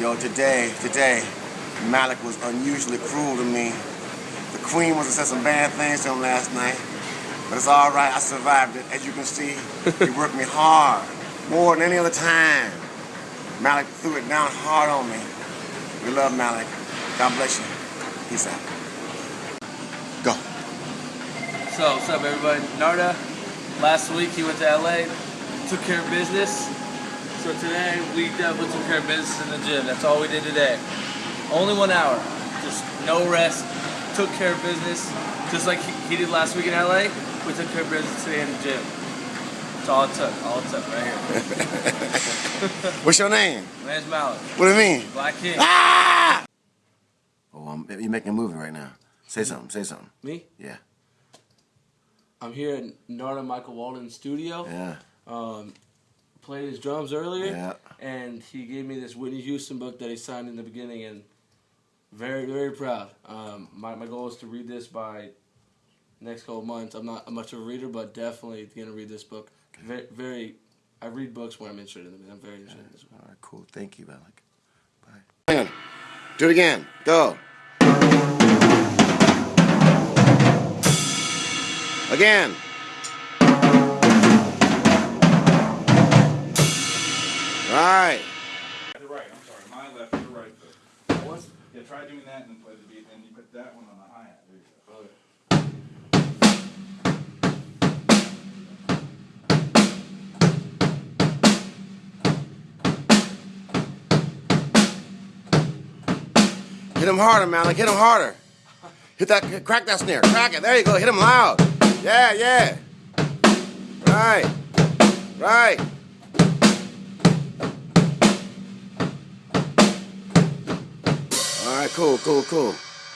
Yo, today, today, Malik was unusually cruel to me. The Queen must have said some bad things to him last night. But it's all right, I survived it. As you can see, he worked me hard, more than any other time. Malik threw it down hard on me. We love Malik. God bless you. Peace out. Go. So, what's up, everybody? Narada, last week he went to LA, took care of business. So today we definitely took care of business in the gym. That's all we did today. Only one hour, just no rest. Took care of business, just like he, he did last week in LA. We took care of business today in the gym. That's all it took. All it took, right here. What's your name? My name's Malik, What do you mean? Black King. Ah! Oh, I'm, you're making a movie right now. Say something. Say something. Me? Yeah. I'm here at Narada Michael Walden studio. Yeah. Um, played his drums earlier. Yeah. and he gave me this Whitney Houston book that he signed in the beginning, and very very proud. Um, my my goal is to read this by next couple months. I'm not much of a reader, but definitely gonna read this book. Very very. I read books when I'm interested in them. and I'm very interested in this one. All right, cool. Thank you, Malik. Bye. Do it again. Go. Again. My left, your right foot. Yeah, try doing that and then play the beat, and you put that one on the hi-hat, there you go. Hit him harder, man. Like, Hit him harder. Hit that. Crack that snare. Crack it. There you go. Hit him loud. Yeah, yeah. Right. Right. All right. Cool. Cool. Cool.